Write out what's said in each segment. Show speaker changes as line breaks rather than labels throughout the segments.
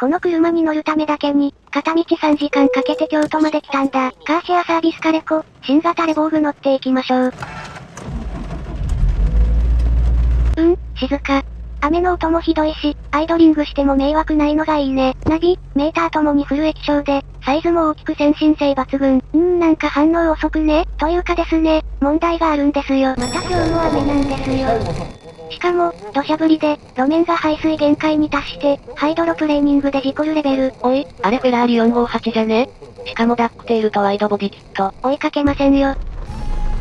この車に乗るためだけに、片道3時間かけて京都まで来たんだ。カーシェアサービスカレコ、新型レボーグ乗っていきましょう。うん、静か。雨の音もひどいし、アイドリングしても迷惑ないのがいいね。ナビ、メーターともにフル液晶で、サイズも大きく先進性抜群。うーんなんか反応遅くね？というかですね、問題があるんですよ。また今日も雨なんですよ。しかも、土砂降りで、路面が排水限界に達して、ハイドロプレーニングで事故るレベル。
おい、あれフェラーリ458じゃね？しかもダックテールとワイドボディキット。
追いかけませんよ。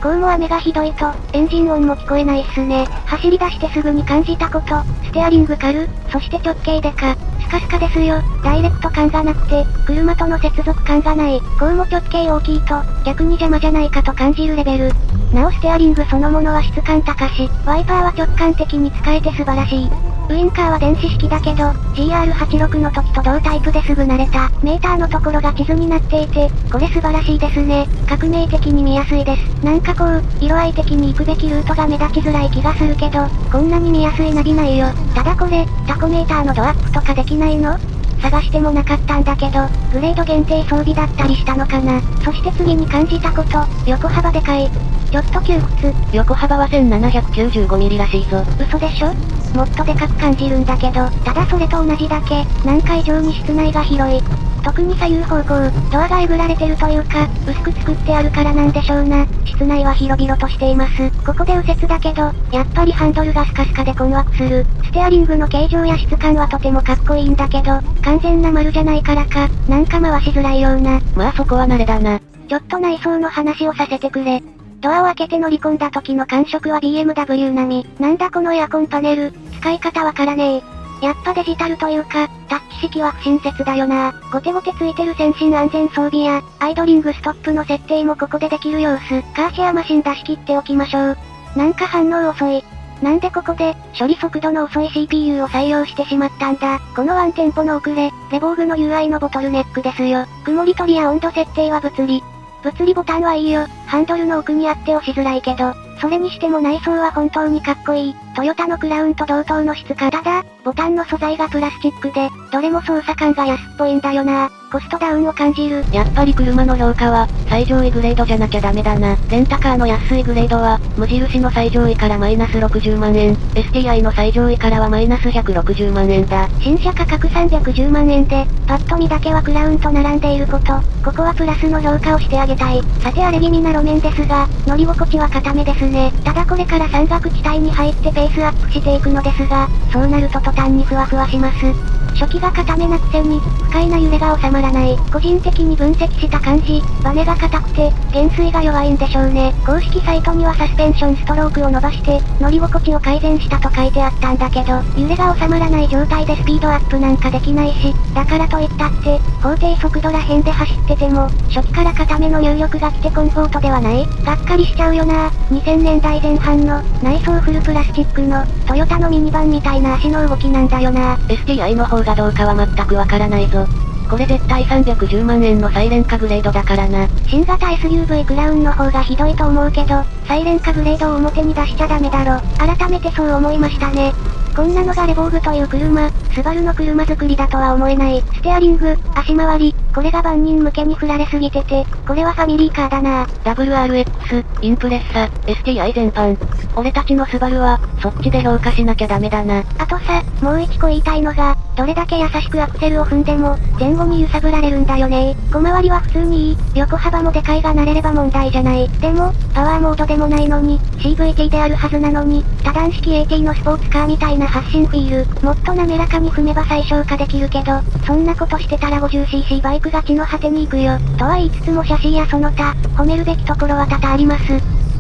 こうも雨がひどいと、エンジン音も聞こえないっすね。走り出してすぐに感じたこと、ステアリング軽、そして直径でか、スカスカですよ。ダイレクト感がなくて、車との接続感がない。こうも直径大きいと、逆に邪魔じゃないかと感じるレベル。なおステアリングそのものは質感高し、ワイパーは直感的に使えて素晴らしい。ウインカーは電子式だけど、GR86 の時と同タイプですぐ慣れた。メーターのところが地図になっていて、これ素晴らしいですね。革命的に見やすいです。なんかこう、色合い的に行くべきルートが目立ちづらい気がするけど、こんなに見やすいナビないよ。ただこれ、タコメーターのドアップとかできないの？探してもなかったんだけど、グレード限定装備だったりしたのかな？そして次に感じたこと、横幅でかい。ちょっと窮屈。
横幅は1795ミリらしいぞ。
嘘でしょ？もっとでかく感じるんだけど、ただそれと同じだけ、何回以上に室内が広い。特に左右方向、ドアがえぐられてるというか、薄く作ってあるからなんでしょうな。室内は広々としています。ここで右折だけど、やっぱりハンドルがスカスカで困惑する。ステアリングの形状や質感はとてもかっこいいんだけど、完全な丸じゃないからか、なんか回しづらいような。
まあそこは慣れだな。
ちょっと内装の話をさせてくれ。ドアを開けて乗り込んだ時の感触は BMW 並み。なんだこのエアコンパネル、使い方わからねえ。やっぱデジタルというか、タッチ式は不親切だよな。ゴテゴテついてる先進安全装備や、アイドリングストップの設定もここでできる様子。カーシェアマシン出し切っておきましょう。なんか反応遅い。なんでここで、処理速度の遅い CPU を採用してしまったんだ。このワンテンポの遅れ、レボーグの UI のボトルネックですよ。曇り取りや温度設定は物理。物理ボタンはいいよ。ハンドルの奥にあって押しづらいけど、それにしても内装は本当にかっこいい。トヨタのクラウンと同等の質感。ただ、ボタンの素材がプラスチックで、どれも操作感が安っぽいんだよな。コストダウンを感じる。
やっぱり車の評価は、最上位グレードじゃなきゃダメだな。レンタカーの安いグレードは、無印の最上位からマイナス60万円、STI の最上位からはマイナス160万円だ。
新車価格310万円で、パッと見だけはクラウンと並んでいること、ここはプラスの評価をしてあげたい。さて荒れ気味な路面ですが、乗り心地は固めですね。ただこれから山岳地帯に入ってペースアップしていくのですが、そうなると途端にふわふわします。初期が固めなくせに、不快な揺れが収まらない。個人的に分析した感じ、バネが硬くて、減衰が弱いんでしょうね。公式サイトにはサスペンションストロークを伸ばして、乗り心地を改善したと書いてあったんだけど、揺れが収まらない状態でスピードアップなんかできないし、だからといったって、法定速度ら辺で走ってても、初期から固めの入力が来てコンフォートではない？がっかりしちゃうよな2000年代前半の、内装フルプラスチックの、トヨタのミニバンみたいな足の動きなんだよな
STI の方がどうかは全くわからないぞ。これ絶対310万円のサイレンカグレードだからな。
新型 SUV クラウンの方がひどいと思うけど、サイレンカグレードを表に出しちゃダメだろ。改めてそう思いましたね。こんなのがレボーグという車、スバルの車作りだとは思えない。ステアリング、足回り、これが万人向けに振られすぎてて、これはファミリーカーだな
WRX、インプレッサ、STI 全般。俺たちのスバルは、そっちで評価しなきゃダメだな。
あとさ、もう一個言いたいのが、どれだけ優しくアクセルを踏んでも、前後に揺さぶられるんだよね小回りは普通にいい、横幅もでかいが慣れれば問題じゃない。でも、パワーモードでもないのに、CVT であるはずなのに、多段式 AT のスポーツカーみたいな発進フィール、もっと滑らかに踏めば最小化できるけど、そんなことしてたら 50cc バイクが地の果てに行くよ。とは言いつつも写真やその他、褒めるべきところは多々あります。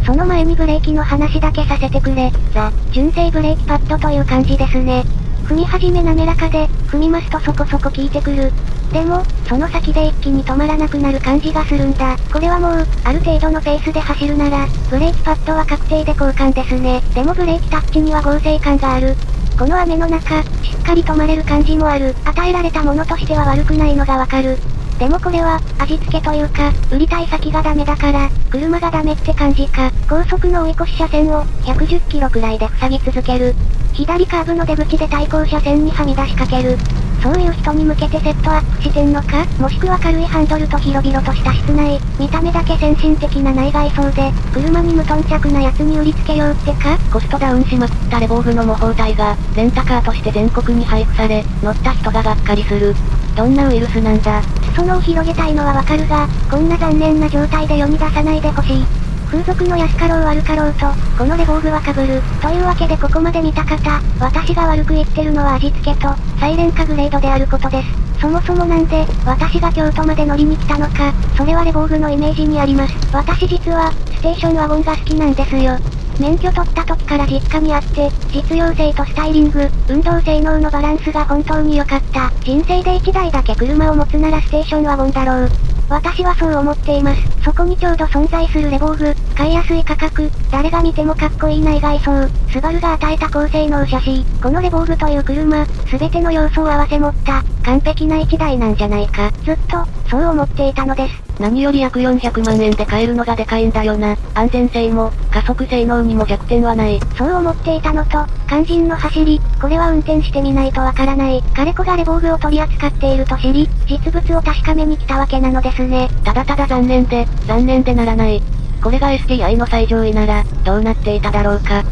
その前にブレーキの話だけさせてくれ。ザ、純正ブレーキパッドという感じですね。踏み始め滑らかで、踏みますとそこそこ効いてくる。でも、その先で一気に止まらなくなる感じがするんだ。これはもう、ある程度のペースで走るなら、ブレーキパッドは確定で交換ですね。でもブレーキタッチには合成感がある。この雨の中、しっかり止まれる感じもある。与えられたものとしては悪くないのがわかる。でもこれは、味付けというか、売りたい先がダメだから、車がダメって感じか。高速の追い越し車線を、110キロくらいで塞ぎ続ける。左カーブの出口で対向車線にはみ出しかける。そういう人に向けてセットアップしてんのか？もしくは軽いハンドルと広々とした室内、見た目だけ先進的な内外装で、車に無頓着なやつに売りつけようってか？
コストダウンしまくったレボーグの模倣体が、レンタカーとして全国に配布され、乗った人ががっかりする。どんなウイルスなんだ？
裾野を広げたいのはわかるが、こんな残念な状態で世に出さないでほしい。風俗の安かろう悪かろうと、このレボーグは被る。というわけでここまで見た方、私が悪く言ってるのは味付けと、サイレン化グレードであることです。そもそもなんで、私が京都まで乗りに来たのか、それはレボーグのイメージにあります。私実は、ステーションワゴンが好きなんですよ。免許取った時から実家にあって、実用性とスタイリング、運動性能のバランスが本当に良かった。人生で1台だけ車を持つならステーションワゴンだろう。私はそう思っています。そこにちょうど存在するレボーグ、買いやすい価格、誰が見てもかっこいい内外装、スバルが与えた高性能車 C、このレボーグという車、すべての要素を合わせ持った、完璧な一台なんじゃないか。ずっと、そう思っていたのです。
何より約400万円で買えるのがでかいんだよな。安全性も、加速性能にも弱点はない。
そう思っていたのと、肝心の走り、これは運転してみないとわからない。彼子がレボーグを取り扱っていると知り、実物を確かめに来たわけなのですね。
ただただ残念で、残念でならない。これが STI の最上位なら、どうなっていただろうか。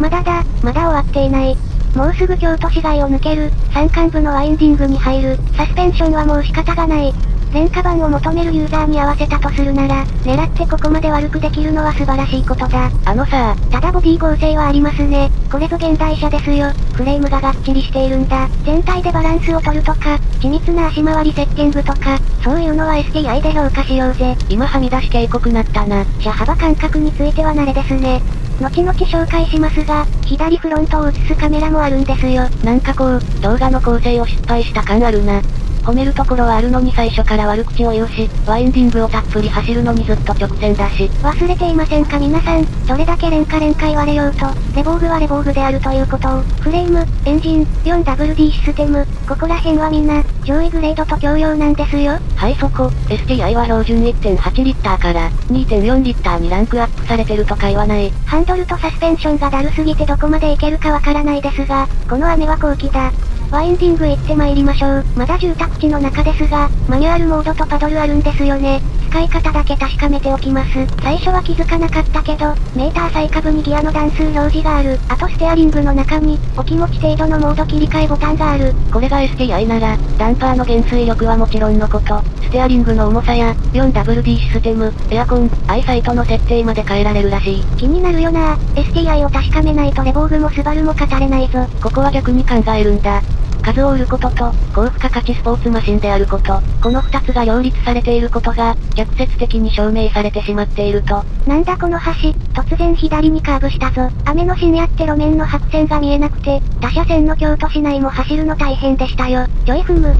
まだだ、まだ終わっていない。もうすぐ京都市街を抜ける、山間部のワインディングに入る、サスペンションはもう仕方がない。廉価版を求めるユーザーに合わせたとするなら、狙ってここまで悪くできるのは素晴らしいことだ。
あのさ
ただボディ剛性はありますね。これぞ現代車ですよ。フレームががっちりしているんだ。全体でバランスを取るとか、緻密な足回りセッティングとか、そういうのは STI で評価しようぜ。
今はみ出し警告なったな。
車幅感覚については慣れですね。後々紹介しますが、左フロントを映すカメラもあるんですよ。
なんかこう、動画の構成を失敗した感あるな。褒めるところはあるのに最初から悪口を言うし、ワインディングをたっぷり走るのにずっと直線だし。
忘れていませんか皆さん、どれだけ廉価廉価言われようと、レボーグはレボーグであるということを、フレーム、エンジン、4WD システム、ここら辺はみんな、上位グレードと共用なんですよ。
はいそこ、STI は標準1.8リッターから2.4リッターにランクアップされてるとか言わない。
ハンドルとサスペンションがだるすぎてどこまでいけるかわからないですが、この雨は後期だ。ワインディング行って参りましょう。まだ住宅地の中ですが、マニュアルモードとパドルあるんですよね。使い方だけ確かめておきます。最初は気づかなかったけど、メーター最下部にギアの段数表示がある。あとステアリングの中に、お気持ち程度のモード切り替えボタンがある。
これが STI なら、ダンパーの減衰力はもちろんのこと、ステアリングの重さや、4WD システム、エアコン、アイサイトの設定まで変えられるらしい。
気になるよな STI を確かめないとレボーグもスバルも語れないぞ。
ここは逆に考えるんだ。数を売ることと、高付加価値スポーツマシンであること、この二つが両立されていることが、逆説的に証明されてしまっていると。
なんだこの橋、突然左にカーブしたぞ。雨の深夜って路面の白線が見えなくて、他車線の京都市内も走るの大変でしたよ。ジョイフム。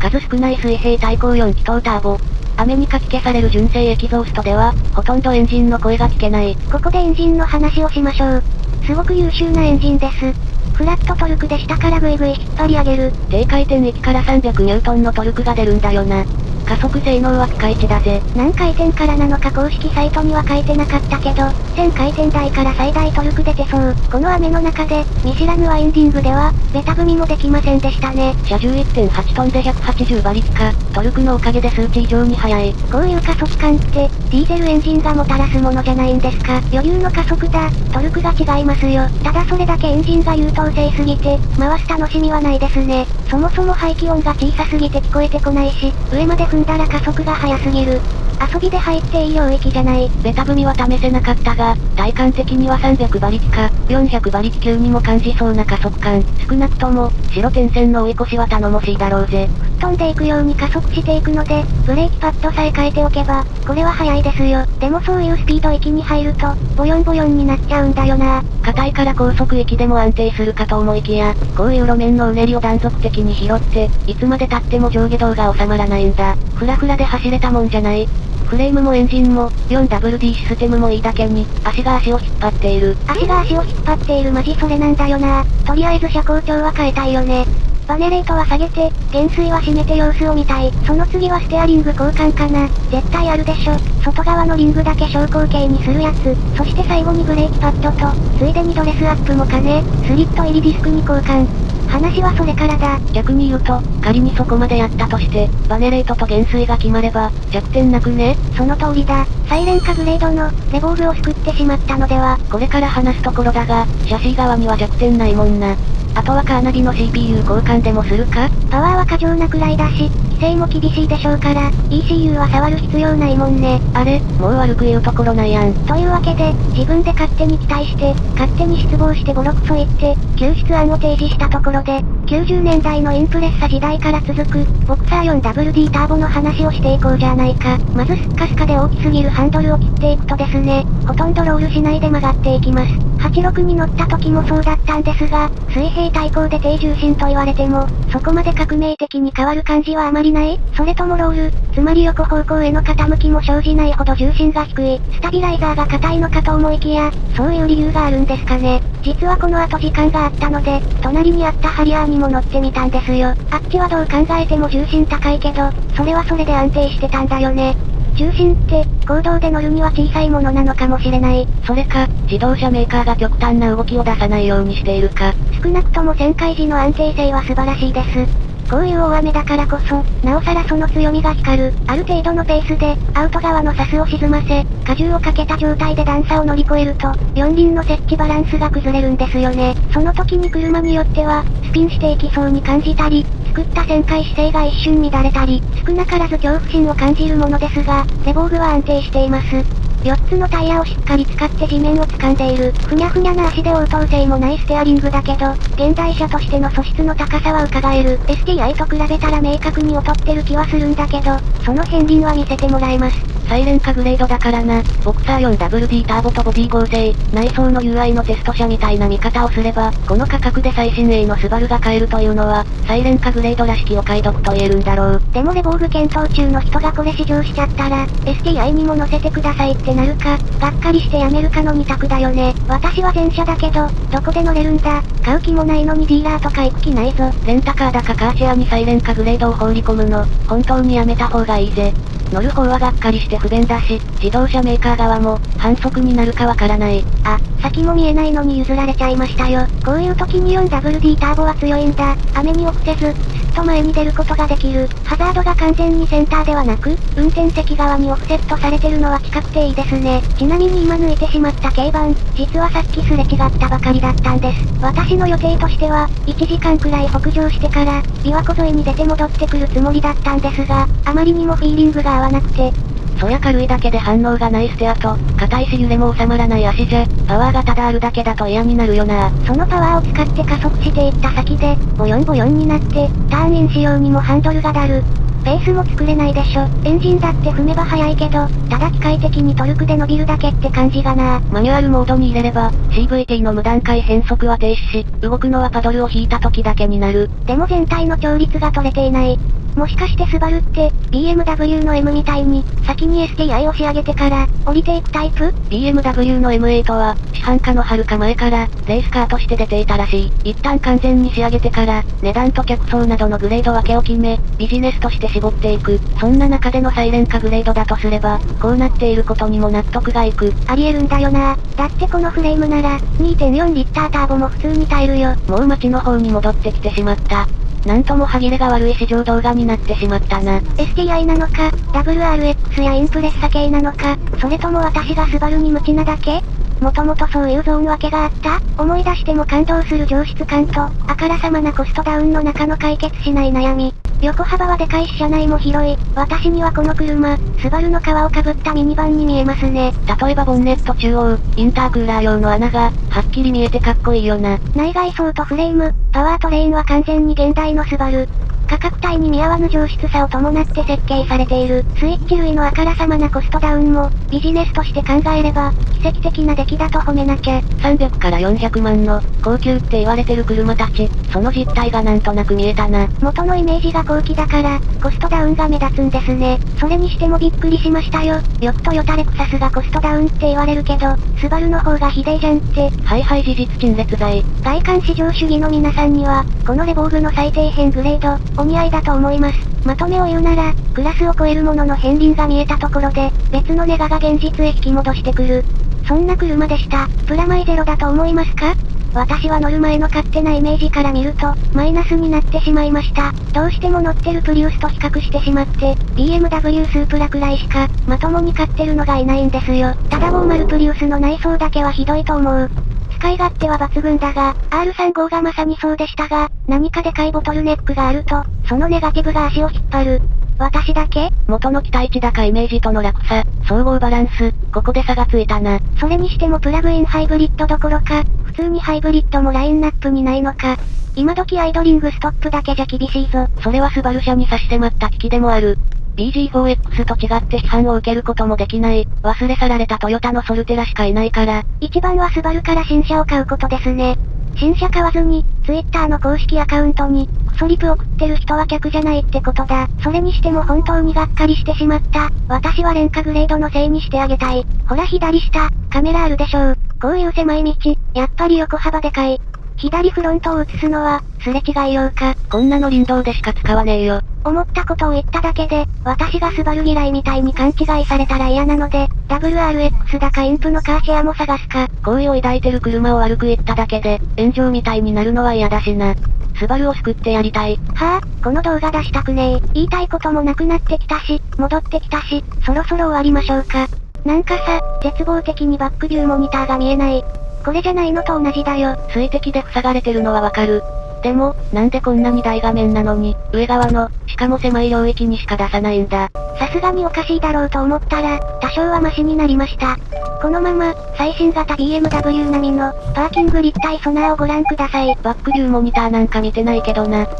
数少ない水平対向4気筒ターボ。雨にかき消される純正エキゾーストでは、ほとんどエンジンの声が聞けない。
ここでエンジンの話をしましょう。すごく優秀なエンジンです。フラットトルクで下からグイグイ引っ張り上げる。
低回転域から300ニュートンのトルクが出るんだよな。加速性能はピカイチだぜ。
何回転からなのか公式サイトには書いてなかったけど、1000回転台から最大トルク出てそう。この雨の中で、見知らぬワインディングでは、ベタ踏みもできませんでしたね。
車重1.8トンで180馬力か、トルクのおかげで数値以上に速い。
こういう加速感って、ディーゼルエンジンがもたらすものじゃないんですか。余裕の加速だ、トルクが違いますよ。ただそれだけエンジンが優等生すぎて、回す楽しみはないですね。そもそも排気音が小さすぎて聞こえてこないし、上まで踏んだら加速が速すぎる。遊びで入っていい領域じゃない。
ベタ踏みは試せなかったが、体感的には300馬力か、400馬力級にも感じそうな加速感。少なくとも、白点線の追い越しは頼もしいだろうぜ。
飛んでいくように加速していくので、ブレーキパッドさえ変えておけば、これは速いですよ。でもそういうスピード域に入ると、ボヨンボヨンになっちゃうんだよな。
硬いから高速域でも安定するかと思いきや、こういう路面のうねりを断続的に拾って、いつまで経っても上下動が収まらないんだ。フラフラで走れたもんじゃない。フレームもエンジンも、4WD システムもいいだけに、足が足を引っ張っている。
足が足を引っ張っているマジそれなんだよな。とりあえず車高調は変えたいよね。バネレートは下げて、減衰は締めて様子を見たい。その次はステアリング交換かな。絶対あるでしょ。外側のリングだけ昇降形にするやつ。そして最後にブレーキパッドと、ついでにドレスアップも兼ね、スリット入りディスクに交換。話はそれからだ。
逆に言うと、仮にそこまでやったとして、バネレートと減衰が決まれば、弱点なくね
その通りだ。サイレンカグレードの、レボーグを救ってしまったのでは。
これから話すところだが、シャシー側には弱点ないもんな。あとはカーナビの CPU 交換でもするか？
パワーは過剰なくらいだし、規制も厳しいでしょうから、ECU は触る必要ないもんね。
あれ、もう悪く言うところないやん。
というわけで、自分で勝手に期待して、勝手に失望してボロクソ言って、救出案を提示したところで、90年代のインプレッサ時代から続く、ボクサー 4WD ターボの話をしていこうじゃないか。まずスッカスカで大きすぎるハンドルを切っていくとですね、ほとんどロールしないで曲がっていきます。86に乗った時もそうだったんですが、水平対向で低重心と言われても、そこまで革命的に変わる感じはあまりないそれともロール、つまり横方向への傾きも生じないほど重心が低い、スタビライザーが硬いのかと思いきや、そういう理由があるんですかね。実はこの後時間があったので、隣にあったハリアーにも乗ってみたんですよ。あっちはどう考えても重心高いけど、それはそれで安定してたんだよね。重心って、行動で乗るには小さいものなのかもしれない。
それか、自動車メーカーが極端な動きを出さないようにしているか。
少なくとも旋回時の安定性は素晴らしいです。こういう大雨だからこそ、なおさらその強みが光る。ある程度のペースで、アウト側のサスを沈ませ、荷重をかけた状態で段差を乗り越えると、四輪の設置バランスが崩れるんですよね。その時に車によっては、スピンしていきそうに感じたり、作った旋回姿勢が一瞬乱れたり、少なからず恐怖心を感じるものですが、レボーグは安定しています。4つのタイヤをしっかり使って地面を掴んでいる。ふにゃふにゃな足で応答性もないステアリングだけど、現代車としての素質の高さは伺える。STI と比べたら明確に劣ってる気はするんだけど、その片鱗は見せてもらえます。
サイレンカグレードだからな。ボクサー 4WD ターボとボディ合成、内装の UI のテスト車みたいな見方をすれば、この価格で最新鋭のスバルが買えるというのは、サイレンカグレードらしきお買い得と言えるんだろう。
でもレボーグ検討中の人がこれ試乗しちゃったら、STI にも乗せてくださいってなるか、がっかりしてやめるかの2択だよね。私は前者だけど、どこで乗れるんだ買う気もないのにディーラーとか行く気ないぞ。
レンタカーだかカーシェアにサイレンカグレードを放り込むの、本当にやめた方がいいぜ。乗る方はがっかりして不便だし、自動車メーカー側も、反則になるかわからない。
あ、先も見えないのに譲られちゃいましたよ。こういう時に 4WD ターボは強いんだ。雨に臆せず、と前に出ることができる。ハザードが完全にセンターではなく、運転席側にオフセットされてるのは近くていいですね。ちなみに今抜いてしまった軽バン、実はさっきすれ違ったばかりだったんです。私の予定としては、1時間くらい北上してから、琵琶湖沿いに出て戻ってくるつもりだったんですが、あまりにもフィーリングが合わなくて、
そりゃ軽いだけで反応がないステアと、硬いし揺れも収まらない足じゃ、パワーがただあるだけだと嫌になるよな
そのパワーを使って加速していった先で、ボヨンボヨンになって、ターンイン仕様にもハンドルがだる。ペースも作れないでしょ。エンジンだって踏めば速いけど、ただ機械的にトルクで伸びるだけって感じがな
マニュアルモードに入れれば、CVT の無段階変速は停止し、動くのはパドルを引いた時だけになる。
でも全体の調律が取れていない。もしかしてスバルって、BMW の M みたいに、先に STI を仕上げてから、降りていくタイプ
?BMW の M8 は、市販化の遥か前から、レースカーとして出ていたらしい。一旦完全に仕上げてから、値段と客層などのグレード分けを決め、ビジネスとして絞っていく。そんな中でのサイレン化グレードだとすれば、こうなっていることにも納得がいく。
ありえるんだよな。だってこのフレームなら、2.4リッターターボも普通に耐えるよ。
もう街の方に戻ってきてしまった。なんとも歯切れが悪い市場動画になってしまったな。
STI なのか、WRX やインプレッサ系なのか、それとも私がスバルに無知なだけ？もともとそういうゾーン分けがあった？思い出しても感動する上質感と、あからさまなコストダウンの中の解決しない悩み。横幅はでかいし車内も広い。私にはこの車、スバルの皮をかぶったミニバンに見えますね。
例えばボンネット中央、インタークーラー用の穴が、はっきり見えてかっこいいよな。
内外装とフレーム、パワートレインは完全に現代のスバル。価格帯に見合わぬ上質さを伴って設計されている、スイッチ類のあからさまなコストダウンも、ビジネスとして考えれば、奇跡的な出来だと褒めなきゃ。
300から400万の、高級って言われてる車たち、その実態がなんとなく見えたな。
元のイメージが高貴だから、コストダウンが目立つんですね。それにしてもびっくりしましたよ。よくトヨタレクサスがコストダウンって言われるけど、スバルの方がひでえじゃんって。
はいはい事実陳列罪。
外観至上主義の皆さんには、このレボーグの最底辺グレード、お似合いだと思います。まとめを言うなら、クラスを超えるものの片鱗が見えたところで、別のネガが現実へ引き戻してくる。そんな車でした。プラマイゼロだと思いますか？私は乗る前の勝手なイメージから見ると、マイナスになってしまいました。どうしても乗ってるプリウスと比較してしまって、BMW スープラくらいしか、まともに買ってるのがいないんですよ。ただ50プリウスの内装だけはひどいと思う。使い勝手は抜群だが、R35 がまさにそうでしたが、何かでかいボトルネックがあると、そのネガティブが足を引っ張る。私だけ？
元の期待値高イメージとの落差、総合バランス、ここで差がついたな。
それにしてもプラグインハイブリッドどころか、普通にハイブリッドもラインナップにないのか。今時アイドリングストップだけじゃ厳しいぞ。
それはスバル社に差し迫った危機でもある。BG4X と違って批判を受けることもできない、忘れ去られたトヨタのソルテラしかいないから。
一番はスバルから新車を買うことですね。新車買わずに、Twitter の公式アカウントに、クソリプ送ってる人は客じゃないってことだ。それにしても本当にがっかりしてしまった。私は廉価グレードのせいにしてあげたい。ほら左下、カメラあるでしょう。こういう狭い道、やっぱり横幅でかい。左フロントを映すのは、すれ違いようか。
こんなの林道でしか使わねえよ。
思ったことを言っただけで、私がスバル嫌いみたいに勘違いされたら嫌なので、WRX だかインプのカーシェアも探すか。
好意を抱いてる車を悪く言っただけで、炎上みたいになるのは嫌だしな。スバルを救ってやりたい。
はぁ、あ、この動画出したくねえ。言いたいこともなくなってきたし、戻ってきたし、そろそろ終わりましょうか。なんかさ、絶望的にバックビューモニターが見えない。これじゃないのと同じだよ。
水滴で塞がれてるのはわかる。でも、なんでこんなに大画面なのに、上側の、しかも狭い領域にしか出さないんだ。
さすがにおかしいだろうと思ったら、多少はマシになりました。このまま、最新型 BMW 並みの、パーキング立体ソナーをご覧ください。
バックビューモニターなんか見てないけどな。ジ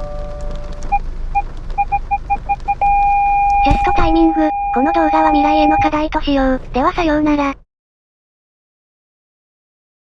ャ
ストタイミング、この動画は未来への課題としよう。ではさようなら。